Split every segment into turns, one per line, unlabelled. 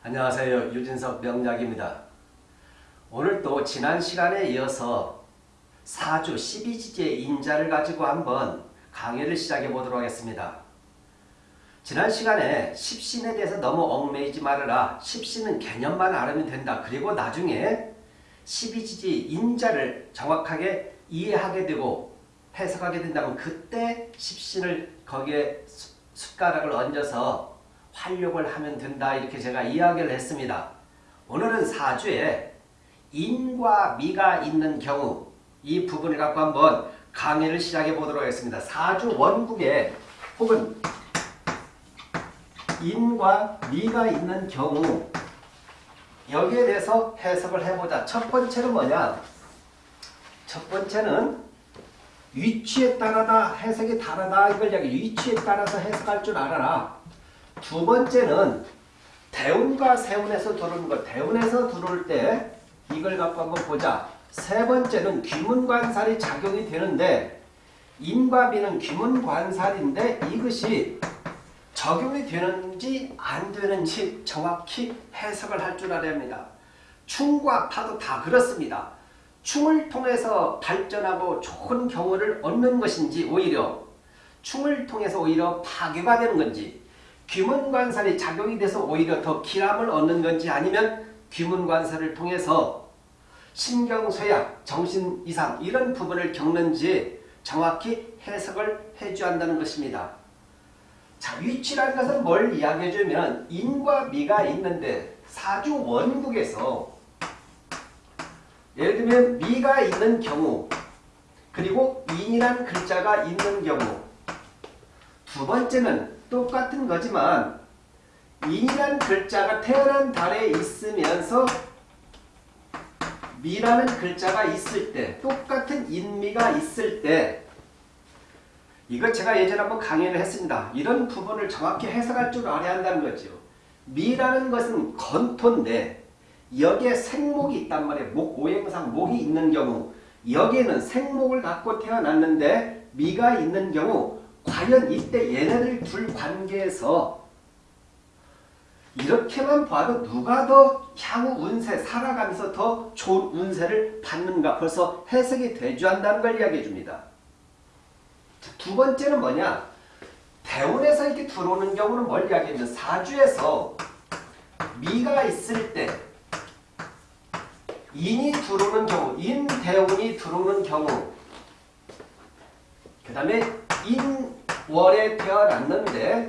안녕하세요. 유진석 명작입니다. 오늘 또 지난 시간에 이어서 사주 12지지의 인자를 가지고 한번 강의를 시작해 보도록 하겠습니다. 지난 시간에 십신에 대해서 너무 얽매이지 말아라. 십신은 개념만 알으면 된다. 그리고 나중에 12지지 인자를 정확하게 이해하게 되고 해석하게 된다면 그때 십신을 거기에 숟가락을 얹어서 활용을 하면 된다 이렇게 제가 이야기를 했습니다. 오늘은 사주에 인과 미가 있는 경우 이 부분을 갖고 한번 강의를 시작해 보도록 하겠습니다. 사주 원국에 혹은 인과 미가 있는 경우 여기에 대해서 해석을 해보자. 첫 번째는 뭐냐? 첫 번째는 위치에 따라다 해석이 다르다 이걸 위치에 따라서 해석할 줄 알아라. 두 번째는 대운과 세운에서 들어오는 것. 대운에서 들어올 때 이걸 갖고 한번 보자. 세 번째는 귀문관살이 작용이 되는데 인과 비는 귀문관살인데 이것이 적용이 되는지 안 되는지 정확히 해석을 할 줄 알아야 합니다. 충과 파도 다 그렇습니다. 충을 통해서 발전하고 좋은 경우를 얻는 것인지 오히려 충을 통해서 오히려 파괴가 되는 건지 귀문관살이 작용이 돼서 오히려 더 기람을 얻는 건지 아니면 귀문관살을 통해서 신경쇠약, 정신 이상 이런 부분을 겪는지 정확히 해석을 해줘야 한다는 것입니다. 자, 위치라는 것은 뭘 이야기해주면 인과 미가 있는데 사주 원국에서 예를 들면 미가 있는 경우 그리고 인이란 글자가 있는 경우 두 번째는 똑같은 거지만 인이란 글자가 태어난 달에 있으면서 미라는 글자가 있을 때 똑같은 인미가 있을 때 이거 제가 예전에 한번 강의를 했습니다. 이런 부분을 정확히 해석할 줄 알아야 한다는 거죠. 미라는 것은 건토인데 여기에 생목이 있단 말이에요. 목, 오행상 목이 있는 경우 여기에는 생목을 갖고 태어났는데 미가 있는 경우 과연 이때 얘네들 둘 관계에서 이렇게만 봐도 누가 더 향후 운세 살아가면서 더 좋은 운세를 받는가? 벌써 해석이 되주한다는 걸 이야기해 줍니다. 두 번째는 뭐냐? 대운에서 이렇게 들어오는 경우는 뭘 이야기하면 사주에서 미가 있을 때 인이 들어오는 경우 인대운이 들어오는 경우 그 다음에 인월에 태어났는데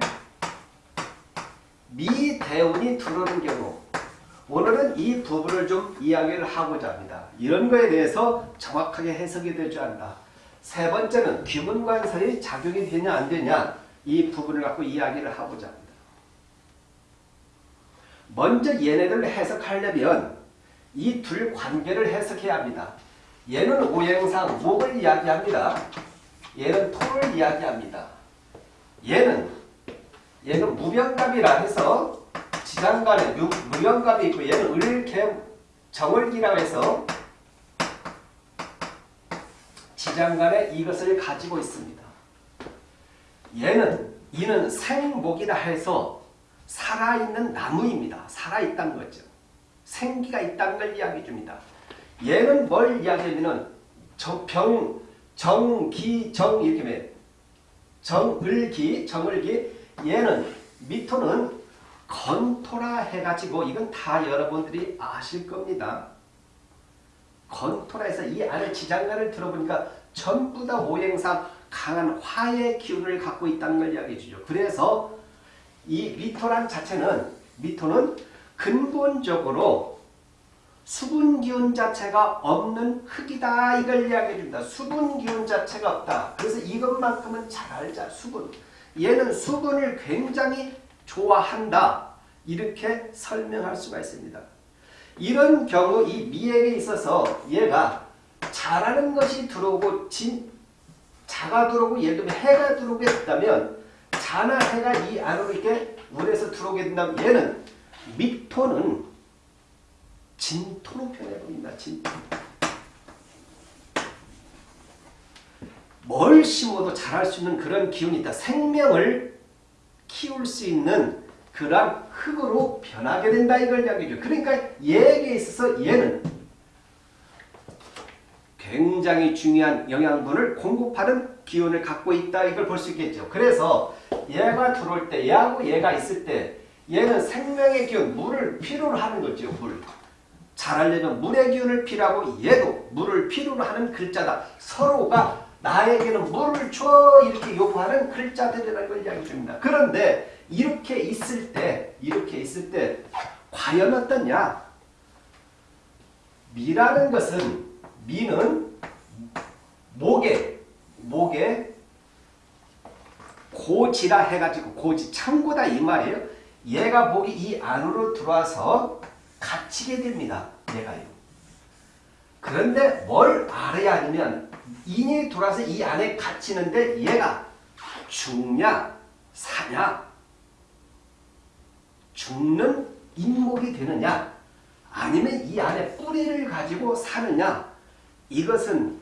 미대운이 들어오는 경우 오늘은 이 부분을 좀 이야기를 하고자 합니다. 이런 거에 대해서 정확하게 해석이 되지 않다. 세 번째는 귀문관살이 작용이 되냐 안 되냐 이 부분을 갖고 이야기를 하고자 합니다. 먼저 얘네들을 해석하려면 이 둘 관계를 해석해야 합니다. 얘는 오행상 목을 이야기합니다. 얘는 토를 이야기합니다. 얘는 얘는 무병갑이라 해서 지장간에 무병갑이 있고 얘는 을개 정월기라고 해서 지장간에 이것을 가지고 있습니다. 얘는 이는 생목이라 해서 살아있는 나무입니다. 살아있다는 거죠. 생기가 있다는 걸 이야기해 줍니다. 얘는 뭘 이야기하면 병, 정 기, 정 이렇게 매 정 을 기, 정을 기 얘는 미토는 건토라 해가지고 이건 다 여러분들이 아실 겁니다. 건토라에서 이 안에 지장간을 들어보니까 전부 다 오행상 강한 화의 기운을 갖고 있다는 걸 이야기해 주죠. 그래서 이 미토란 자체는 미토는 근본적으로 수분 기운 자체가 없는 흙이다 이걸 이야기해 줍니다. 수분 기운 자체가 없다. 그래서 이것만큼은 잘 알자. 수분. 얘는 수분을 굉장히 좋아한다. 이렇게 설명할 수가 있습니다. 이런 경우 이 미에게 있어서 얘가 잘하는 것이 들어오고 진, 자가 들어오고 예를 들면 해가 들어오게 됐다면 자나 해가 이 안으로 이렇게 물에서 들어오게 된다면 얘는 미토는 진토로 표현해 봅니다. 진토. 뭘 심어도 자랄 수 있는 그런 기운이 있다. 생명을 키울 수 있는 그러한 흙으로 변하게 된다 이걸 이야기죠. 그러니까 얘에게 있어서 얘는 굉장히 중요한 영양분을 공급하는 기운을 갖고 있다 이걸 볼 수 있겠죠. 그래서 얘가 들어올 때 얘하고 얘가 있을 때 얘는 생명의 기운 물을 필요로 하는 거죠. 물. 자라려면 물의 기운을 필요하고 얘도 물을 필요로 하는 글자다. 서로가 나에게는 물을 줘 이렇게 요구하는 글자들이라는 걸 이야기 줍니다. 그런데 이렇게 있을 때 이렇게 있을 때 과연 어떠냐? 미라는 것은 미는 목에 목에 고지라 해가지고 고지 창고다 이 말이에요. 얘가 목이 이 안으로 들어와서 갇히게 됩니다. 얘가요. 그런데 뭘 알아야 하냐면 인이 들어와서 이 안에 갇히는데 얘가 죽냐 사냐 죽는 인목이 되느냐 아니면 이 안에 뿌리를 가지고 사느냐 이것은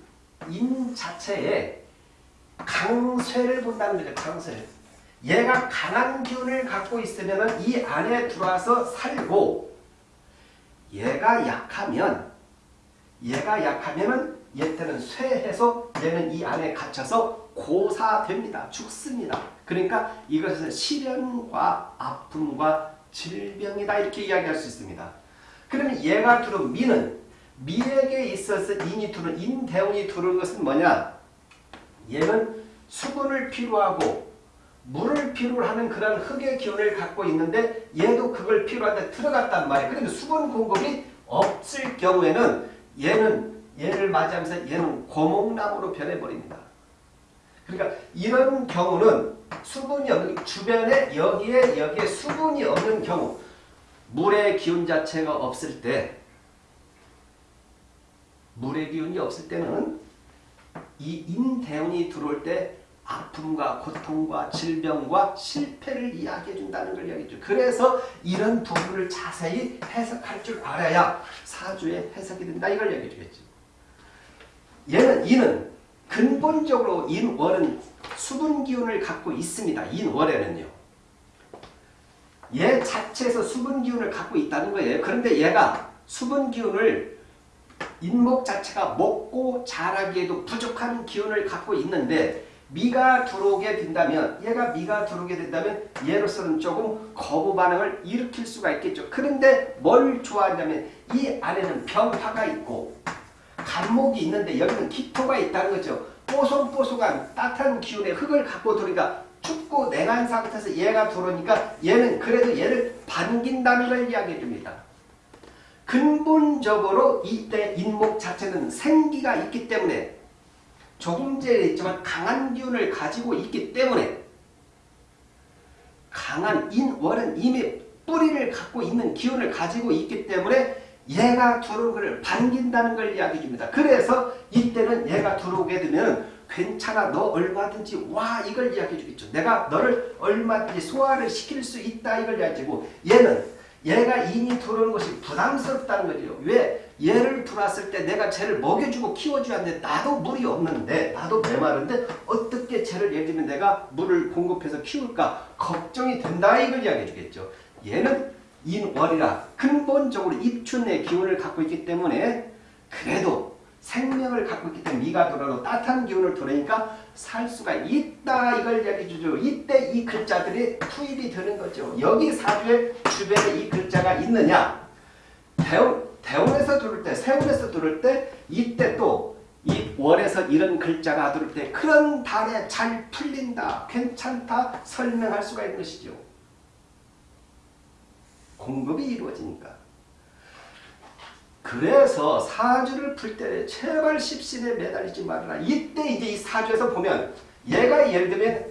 인 자체에 강쇠를 본다는 거죠. 강쇠. 얘가 강한 기운을 갖고 있으면 이 안에 들어와서 살고 얘가 약하면 얘가 약하면은 얘한테는 쇠해서 얘는 이 안에 갇혀서 고사됩니다. 죽습니다. 그러니까 이것은 시련과 아픔과 질병이다 이렇게 이야기할 수 있습니다. 그러면 얘가 두른 미는 미에게 있어서 인이 두른 인대운이 두른 것은 뭐냐? 얘는 수분을 필요하고 물을 필요로 하는 그런 흙의 기운을 갖고 있는데 얘도 그걸 필요한데 들어갔단 말이에요. 그런데 수분 공급이 없을 경우에는 얘는 얘를 맞이하면서 얘는 고목나무로 변해버립니다. 그러니까 이런 경우는 수분이 없는 주변에 여기에 여기에 수분이 없는 경우 물의 기운 자체가 없을 때 물의 기운이 없을 때는 이 인대운이 들어올 때 아픔과 고통과 질병과 실패를 이야기해 준다는 걸 이야기죠. 그래서 이런 부분을 자세히 해석할 줄 알아야 사주의 해석이 된다 이걸 이야기해 주겠죠. 얘는 이는 근본적으로 인월은 수분 기운을 갖고 있습니다. 인월에는요. 얘 자체에서 수분 기운을 갖고 있다는 거예요. 그런데 얘가 수분 기운을 인목 자체가 먹고 자라기에도 부족한 기운을 갖고 있는데 미가 들어오게 된다면 얘가 미가 들어오게 된다면 얘로서는 조금 거부 반응을 일으킬 수가 있겠죠. 그런데 뭘 좋아하냐면 이 안에는 병화가 있고 간목이 있는데 여기는 기토가 있다는 거죠. 뽀송뽀송한 따뜻한 기운의 흙을 갖고 들어오니까 춥고 냉한 상태에서 얘가 들어오니까 얘는 그래도 얘를 반긴다는 걸 이야기해 줍니다. 근본적으로 이때 인목 자체는 생기가 있기 때문에 조금 전에 했지만 강한 기운을 가지고 있기 때문에 강한 인월은 이미 뿌리를 갖고 있는 기운을 가지고 있기 때문에 얘가 것을 반긴다는 걸 이야기해 줍니다. 그래서 이때는 얘가 들어오게 되면 괜찮아 너 얼마든지 와 이걸 이야기해 주겠죠. 내가 너를 얼마든지 소화를 시킬 수 있다 이걸 이야기해 주고 얘는 얘가 인이 들어오는 것이 부담스럽다는 거죠. 왜? 얘를 들어왔을 때 내가 쟤를 먹여주고 키워줘야 하는데 나도 물이 없는데 나도 메마른데 어떻게 쟤를 예를 들면 내가 물을 공급해서 키울까 걱정이 된다 이걸 이야기해 주겠죠. 얘는 인월이라 근본적으로 입춘의 기운을 갖고 있기 때문에 그래도 생명을 갖고 있기 때문에 미가 돌아도 따뜻한 기운을 돌으니까 살 수가 있다 이걸 이야기해 주죠. 이때 이 글자들이 투입이 되는 거죠. 여기 사주의 주변에 이 글자가 있느냐 대운, 대운에서 들을 때 세운에서 들을 때 이때 또 이 월에서 이런 글자가 들을 때 그런 달에 잘 풀린다 괜찮다 설명할 수가 있는 것이죠. 공급이 이루어지니까. 그래서 사주를 풀 때 제발 십신에 매달리지 말아라. 이때 이제 이 사주에서 보면 얘가 예를 들면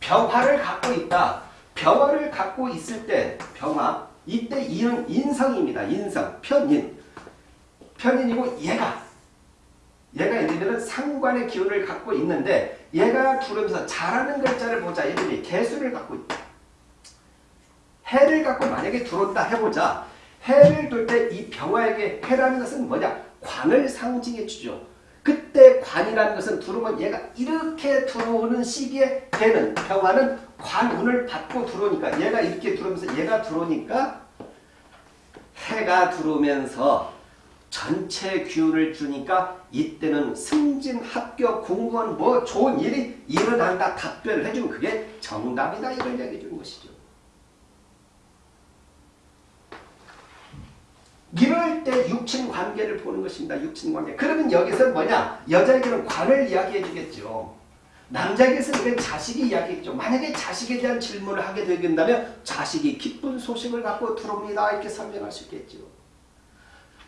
병화를 갖고 있다. 병화를 갖고 있을 때 병화 이때 이는 인성입니다. 인성 편인 편인이고 얘가 얘가 예를 들면 상관의 기운을 갖고 있는데 얘가 두르면서 잘하는 글자를 보자. 예를 들면 개수를 갖고 있다. 해를 갖고 만약에 들어온다 해보자. 해를 둘때이 병화에게 해라는 것은 뭐냐? 관을 상징해 주죠. 그때 관이라는 것은 들어오면 얘가 이렇게 들어오는 시기에 해는 병화는 관운을 받고 들어오니까 얘가 이렇게 들어오면서 얘가 들어오니까 해가 들어오면서 전체 기운을 주니까 이때는 승진, 합격, 공무원 뭐 좋은 일이 일어난다 답변을 해주면 그게 정답이다 이걸 얘기해 주는 것이죠. 이럴 때 육친 관계를 보는 것입니다. 육친 관계. 그러면 여기서 뭐냐? 여자에게는 관을 이야기해 주겠죠. 남자에게서는 자식이 이야기했죠. 만약에 자식에 대한 질문을 하게 된다면 자식이 기쁜 소식을 갖고 들어옵니다. 이렇게 설명할 수 있겠죠.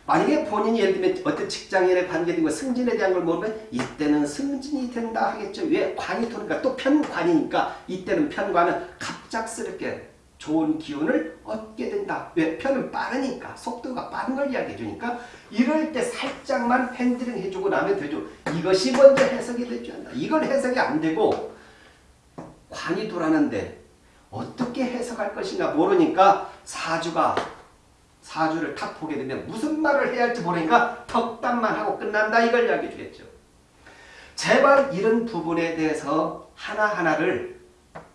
만약에 본인이 예를 들면 어떤 직장인의 관계된 거 승진에 대한 걸 모르면 이때는 승진이 된다 하겠죠. 왜? 관이 도니까 또 편관이니까 이때는 편관은 갑작스럽게 좋은 기운을 얻게 된다. 왜? 편은 빠르니까 속도 걸 이야기해 주니까 이럴 때 살짝만 핸들링 해주고 나면 되죠. 이것이 먼저 해석이 되지 않나. 이걸 해석이 안 되고 관이 돌아는데 어떻게 해석할 것인가 모르니까 사주가 사주를 탁 보게 되면 무슨 말을 해야 할지 모르니까 덕담만 하고 끝난다 이걸 이야기해 주겠죠. 제발 이런 부분에 대해서 하나하나를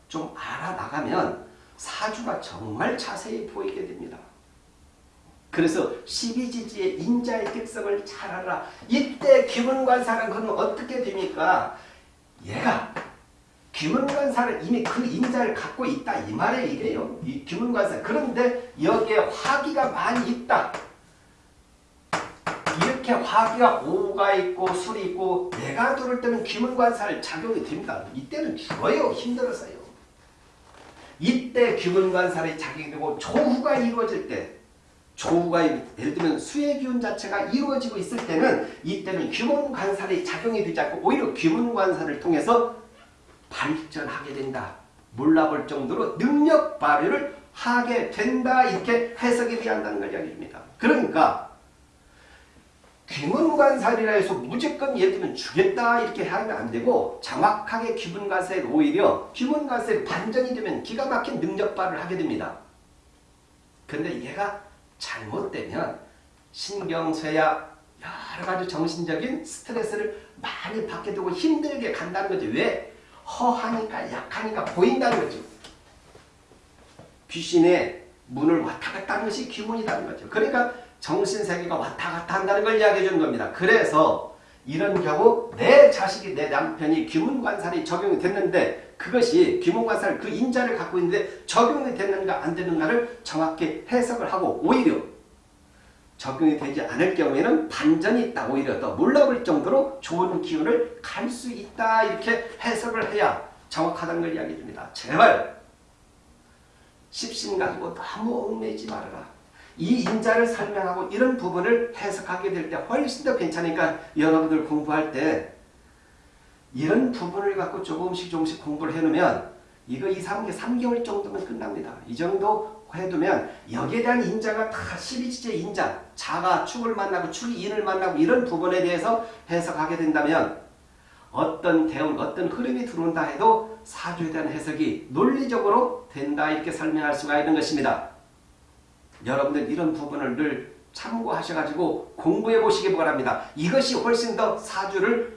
좀 알아나가면 사주가 정말 자세히 보이게 됩니다. 그래서 12지지의 인자의 특성을 잘 알아. 이때 기문관사는 그건 어떻게 됩니까? 얘가 기문관사를 이미 그 인자를 갖고 있다 이 말에 이래요. 이 기문관사. 그런데 여기에 화기가 많이 있다. 이렇게 화기가 오가 있고 술이 있고 내가 들을 때는 기문관사를 작용이 됩니다. 이때는 죽어요. 힘들어서요. 이때 기문관살이 작용되고 조후가 이루어질 때 조후가 예를 들면 수의 기운 자체가 이루어지고 있을 때는 이때는 기문관살이 작용이 되지 않고 오히려 기문관살을 통해서 발전하게 된다. 몰라볼 정도로 능력 발휘를 하게 된다. 이렇게 해석이 되한다는 걸 이야기합니다. 그러니까 귀문관살이라 해서 무조건 예를 들면 주겠다 이렇게 하면 안 되고 정확하게 귀문관살 오히려 귀문관살 반전이 되면 기가 막힌 능력발을 하게 됩니다. 근데 얘가 잘못되면 신경쇠약 여러 가지 정신적인 스트레스를 많이 받게 되고 힘들게 간다는 거죠. 왜? 허하니까 약하니까 보인다는 거죠. 귀신의 문을 왔다 갔다 하는 것이 귀문이라는 거죠. 그러니까 정신세계가 왔다 갔다 한다는 걸 이야기해 주는 겁니다. 그래서 이런 경우 내 자식이 내 남편이 귀문관살이 적용이 됐는데 그것이 귀문관살 그 인자를 갖고 있는데 적용이 됐는가 안 되는가를 정확히 해석을 하고 오히려 적용이 되지 않을 경우에는 반전이 있다. 오히려 더 몰라볼 정도로 좋은 기운을 갈 수 있다. 이렇게 해석을 해야 정확하다는 걸 이야기해 줍니다. 제발 십신 가지고 너무 얽매이지 말아라. 이 인자를 설명하고 이런 부분을 해석하게 될 때 훨씬 더 괜찮으니까 여러분들 공부할 때 이런 부분을 갖고 조금씩 조금씩 공부를 해놓으면 이거 2, 3개, 3개월 정도면 끝납니다. 이 정도 해두면 여기에 대한 인자가 다 12지제 인자, 자가 축을 만나고 축이 인을 만나고 이런 부분에 대해서 해석하게 된다면 어떤 대운, 어떤 흐름이 들어온다 해도 사주에 대한 해석이 논리적으로 된다 이렇게 설명할 수가 있는 것입니다. 여러분들 이런 부분을 늘 참고하셔가지고 공부해 보시기 바랍니다. 이것이 훨씬 더 사주를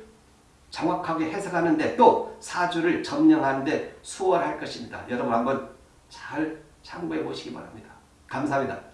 정확하게 해석하는데 또 사주를 점령하는데 수월할 것입니다. 여러분 한번 잘 참고해 보시기 바랍니다. 감사합니다.